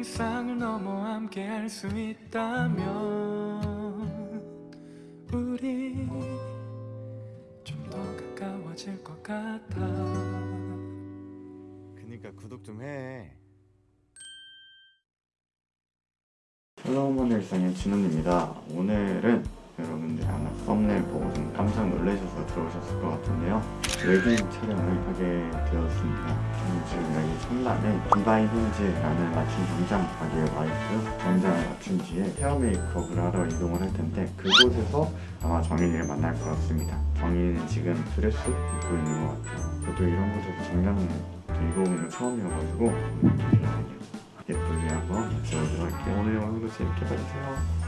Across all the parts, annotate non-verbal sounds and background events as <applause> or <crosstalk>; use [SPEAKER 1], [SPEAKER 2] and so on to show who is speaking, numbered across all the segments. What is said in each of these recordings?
[SPEAKER 1] 일상을 넘어 함께 할 수 있다면 우리 좀 더 가까워질 것 같아
[SPEAKER 2] 그니까 구독 좀 해.
[SPEAKER 3] 헬로우먼 일상의 진훈입니다. 오늘은 여러분들이 아마 썸네일 보고 좀 깜짝 놀라셔서 들어오셨을 것 같은데요. 웨딩 촬영을 하게 되었습니다. 지금 여기 천남에 디바인 힌즈라는 맞춤 정장 가게에 와 있고요. 정장을 맞춘 뒤에 헤어 메이크업을 하러 이동을 할 텐데 그곳에서 아마 정인이를 만날 것 같습니다. 정인이는 지금 드레스 입고 있는 것 같아요. 저도 이런 곳에서 정장을 입어보는 거 처음이어가지고 예쁘게 한번 지워보도록 할게요. 오늘 영상도 재밌게 봐주세요.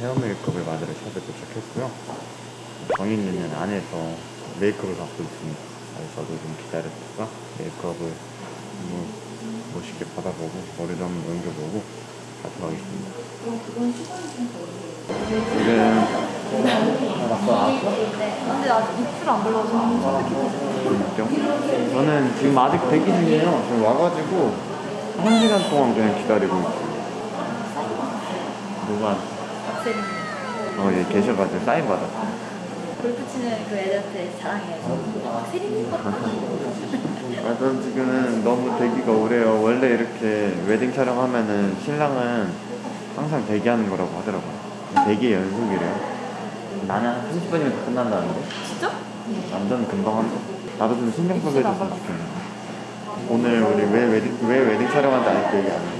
[SPEAKER 3] 헤어 메이크업을 받으러 샵에 도착했고요. 정인이는 안에서 메이크업을 받고 있습니다. 그래서 저도 좀 기다렸다가 메이크업을 한번 멋있게 받아보고 머리도 한번 넘겨보고 가도록 하겠습니다. 지금
[SPEAKER 4] 근데 아직 입술 안 발라서
[SPEAKER 3] 있죠? 저는 지금 아직 대기 중이에요. 지금 와가지고 한 시간 동안 그냥 기다리고 있어요. 누가
[SPEAKER 4] 박세림
[SPEAKER 3] 어, 예, 계셔가지고 사인 받았어요.
[SPEAKER 4] 골프 치는 그 애들한테 자랑해야지 박세림인 것 같아
[SPEAKER 3] 아, 전 지금은 너무 대기가 오래요. 원래 이렇게 웨딩 촬영하면은 신랑은 항상 대기하는 거라고 하더라고요. 대기 연속이래요. 나는 한 30분이면 끝난다는데?
[SPEAKER 4] 진짜?
[SPEAKER 3] 완전 금방 한다. 나도 좀 신경 써서 해줬으면 좋겠네. 오늘 우리 왜 웨딩, 왜 웨딩 촬영한지 아직도 얘기 안 해.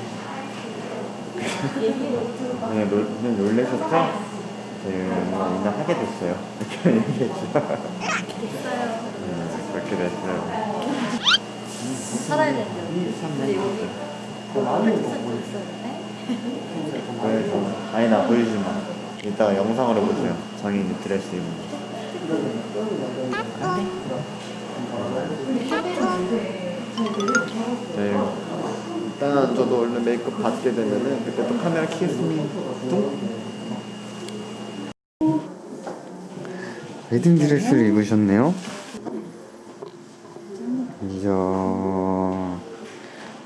[SPEAKER 3] 그냥, 놀, 그냥 놀래셨죠? 지금 인정 하게 됐어요. 이렇게 <laughs> 얘기했죠. 음, 그렇게 됐어요.
[SPEAKER 4] 살아야 여기 있어요 네?
[SPEAKER 3] 그래서 아니 나 보이지 마. 이따가 영상으로 보세요. 정인이 드레스 입은 거. 네. 일단 저도 원래 메이크업 받게 되면은 그때 또 카메라 켜겠습니다. 웨딩 드레스를 입으셨네요. 이야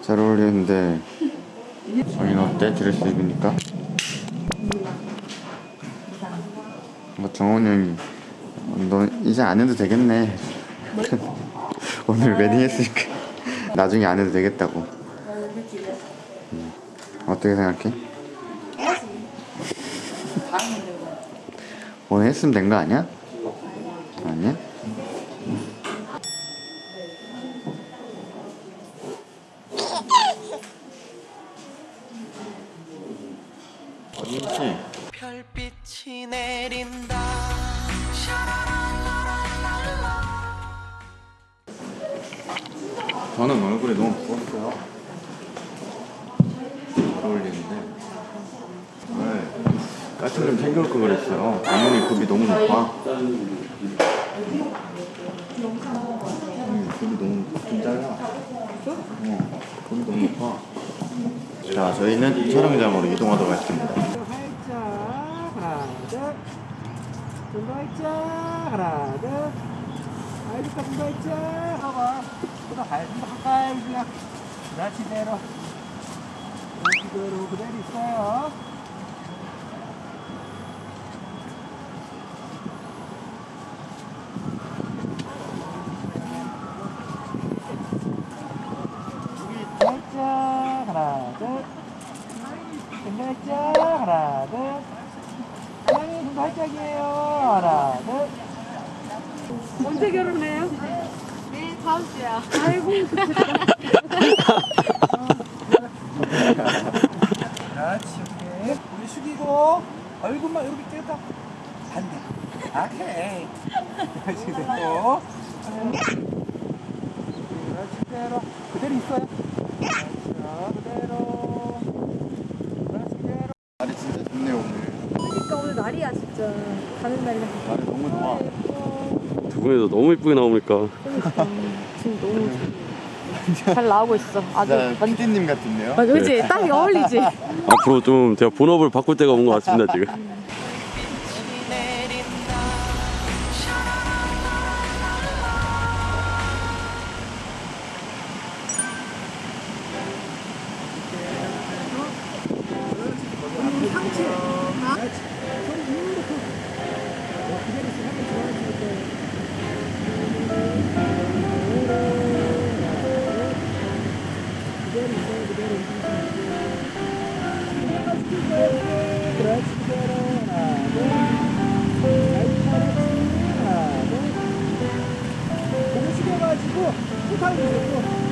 [SPEAKER 3] 잘 어울리는데 정인 어때 드레스 입으니까? 뭐 정원이 형이 너 이제 안 해도 되겠네 오늘 웨딩 했으니까 <laughs> 나중에 안 해도 되겠다고 음. 어떻게 생각해? 오늘 했으면 된 거 아니야? 아니야? 저는 얼굴이 너무 부었어요. 잘 어울리는데. 네. 까치 좀 챙겨올 걸 그랬어요. 어머니 급이 너무 높아. 음, 급이 너무 좀 잘라. 어, 급이 너무 높아. 자, 저희는 촬영장으로 이동하도록 하겠습니다.
[SPEAKER 5] 하나 활짝 하나 둘 아이들까 좀더 활짝 봐봐 좀더 가까이 그냥 그렇지대로. 그대로 그대로 있어요. 활짝이에요. 하나 둘 언제 결혼해요?
[SPEAKER 4] 네 다음 주야.
[SPEAKER 5] 아이고. <laughs> 그렇지 오케이 우리 숙이고 얼굴만 이렇게 떼다. 반대. 오케이 그렇지 됐고. 그렇지 그대로 그대로 있어요. 그대로. 그렇지 그대로.
[SPEAKER 3] 날이 진짜 좋네요, 오늘.
[SPEAKER 4] 그러니까 오늘 날이야 진짜. 가는 날이야.
[SPEAKER 3] 날이 너무 좋아.
[SPEAKER 6] 두 분이서 너무 이쁘게 나오니까
[SPEAKER 4] 그러니까
[SPEAKER 6] 너무 잘 나오고 있어. 아주
[SPEAKER 3] 자,
[SPEAKER 6] 완-
[SPEAKER 3] PD님 같은데요?
[SPEAKER 6] 맞아, 그치? 딱 어울리지?
[SPEAKER 7] 앞으로 좀 제가 본업을 바꿀 때가 온 것 같습니다 지금.
[SPEAKER 5] 몸을 숙여가지고 툭하고 보세요.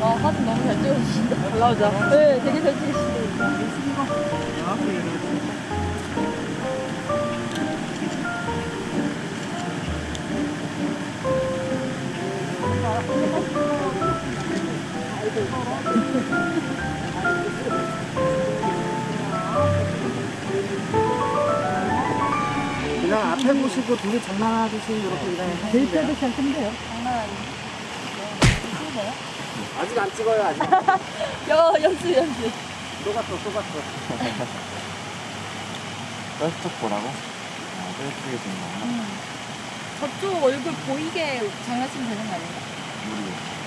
[SPEAKER 4] 와 사진 너무 잘 찍어주신다. 잘 나오죠? 네, 되게 잘 찍으시네
[SPEAKER 5] 그냥 앞에 보시고 둘이 장난하듯이 이렇게 그냥 데이트도 괜찮은데요? 아직 안 찍어요 아직 <laughs>
[SPEAKER 4] 여 연습 연습.
[SPEAKER 5] 속았어 속았어
[SPEAKER 3] 뼈쪽 보라고? 아, 뼈쪽에 좀 나와.
[SPEAKER 4] 저쪽 얼굴 보이게 장난치면 되는 거 아닌가?
[SPEAKER 5] 다시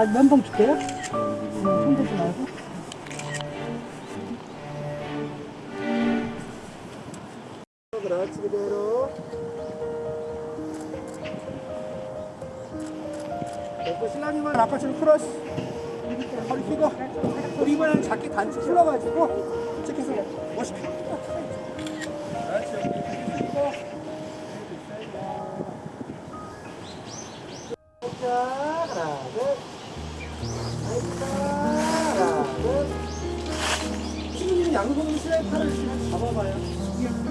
[SPEAKER 5] 저기 아, 면봉 줄게요. 손 대지 말고. 그렇지 그대로. 됐고 신랑님은 아까처럼 크러쉬 허리 펴고 우리 이번에는 자켓 단추 풀어가지고 이쪽에서 멋있게 그렇지 하나 둘 하나 둘 양손으로 신랑님 팔을 잡아봐요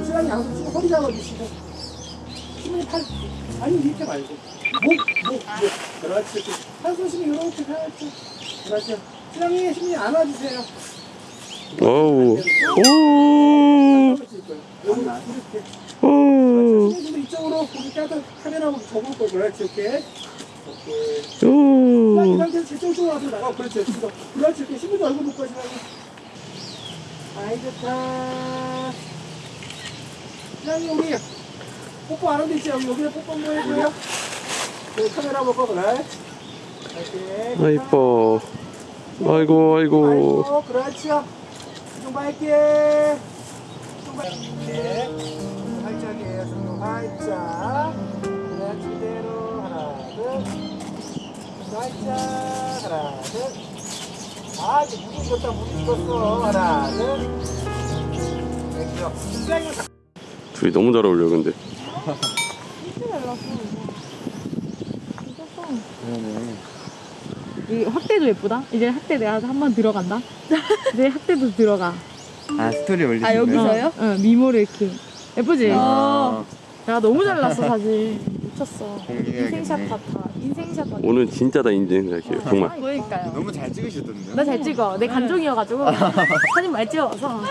[SPEAKER 5] 신랑님 양손 치고 허리 잡아주시고 신랑님 팔 아니 이렇게 말고 목, 목, 목. 그렇지. 손씩 이렇게 살짝. 그렇지. 신랑님 신랑님 안아주세요.
[SPEAKER 7] 어우. 오.
[SPEAKER 5] 잡아주실 거예요. 여기 이렇게.
[SPEAKER 7] 오.
[SPEAKER 5] 신랑님도 이쪽으로 고기 까서 카메라 보고 접을 거예요. 그렇지. 이렇게. 오. 상태에서 제쪽 쪽으로 와서 나가. 그렇지. 그렇지. 이렇게 신부도 얼굴 못 가시라고. 아이 좋다. 신랑님 우리 뽀뽀 안 하는데 있지? 여기 여기다 뽀뽀 한번 해줘요. 그 카메라 그래. 이렇게.
[SPEAKER 7] 아 이뻐. 아이고 아이고.
[SPEAKER 5] 아이고, 그렇죠. 좀 밝게. 익었다, 무릎 익었어. 하나, 둘.
[SPEAKER 7] 둘이 너무 잘 어울려 근데.
[SPEAKER 6] 이 확대도 예쁘다. 이제 확대 내가 한 번 들어간다. 이제 확대도 들어가.
[SPEAKER 3] 아, 스토리 올리시네.
[SPEAKER 4] 아 여기서요?
[SPEAKER 6] 응, 미모를 이렇게. 예쁘지?
[SPEAKER 3] 아,
[SPEAKER 6] 내가 너무 잘 났어, 사진. 미쳤어. 인생샷 같아. 인생샷 같아.
[SPEAKER 7] 오늘 진짜 다 인증할게요. 정말.
[SPEAKER 6] 그러니까요.
[SPEAKER 3] 너무 잘 찍으셨던데요?
[SPEAKER 6] 나 잘 찍어. 내 감정이어가지고 사진 많이 찍어서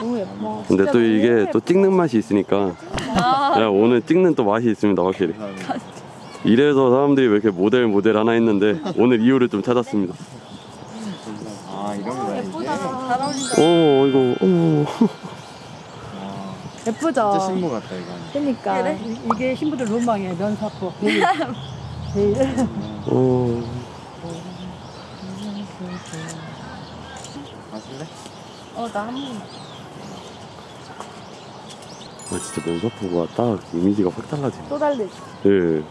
[SPEAKER 6] 너무 예뻐.
[SPEAKER 7] 근데 또 이게
[SPEAKER 6] 예뻐.
[SPEAKER 7] 또 찍는 맛이 있으니까 야, 오늘 찍는 또 맛이 있습니다 확실히 이래서 사람들이 왜 이렇게 모델 모델 하나 했는데 오늘 이유를 좀 찾았습니다
[SPEAKER 3] 아 이런 거야 이게?
[SPEAKER 6] 잘 어울린다.
[SPEAKER 7] 오 이거 오.
[SPEAKER 3] 아,
[SPEAKER 6] 예쁘죠?
[SPEAKER 3] 진짜 신부 같다 이거
[SPEAKER 6] 그러니까.
[SPEAKER 5] 이게 신부들 로망이에요. 면사포. <laughs> 베일. 베일.
[SPEAKER 7] 오.
[SPEAKER 3] 마실래?
[SPEAKER 6] 어, 나 한 번.
[SPEAKER 7] 아 진짜 면사포가 딱 이미지가 확 달라지네
[SPEAKER 6] 또 달리지.
[SPEAKER 7] 예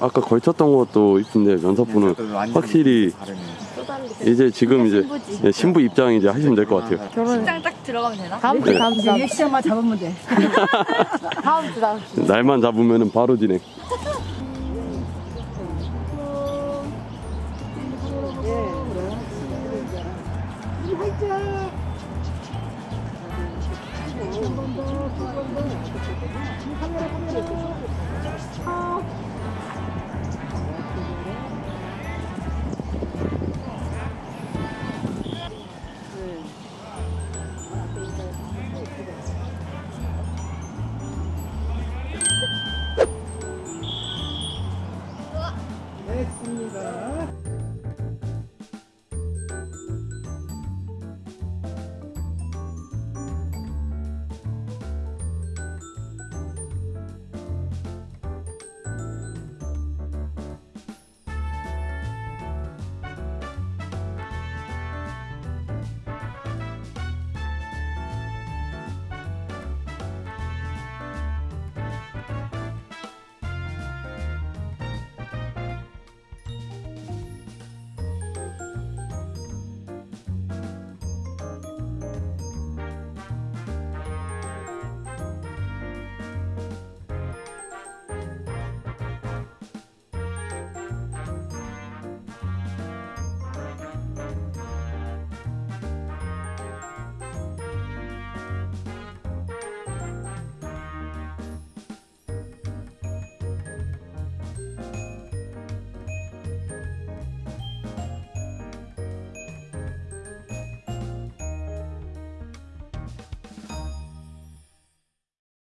[SPEAKER 7] 아까 걸쳤던 것도 이쁜데 면사포는 확실히
[SPEAKER 3] 다르네
[SPEAKER 6] 또.
[SPEAKER 7] 이제 지금 이제
[SPEAKER 6] 신부지.
[SPEAKER 7] 예, 신부 입장 이제 하시면 될 것 같아요
[SPEAKER 6] 결혼
[SPEAKER 4] 딱 들어가면 되나?
[SPEAKER 6] 다음 주,
[SPEAKER 7] 네.
[SPEAKER 6] 다음 주, 다음 주.
[SPEAKER 5] 시간만 잡으면 돼. <laughs>
[SPEAKER 6] 다음 주, 다음 주.
[SPEAKER 7] 날만 잡으면 바로 진행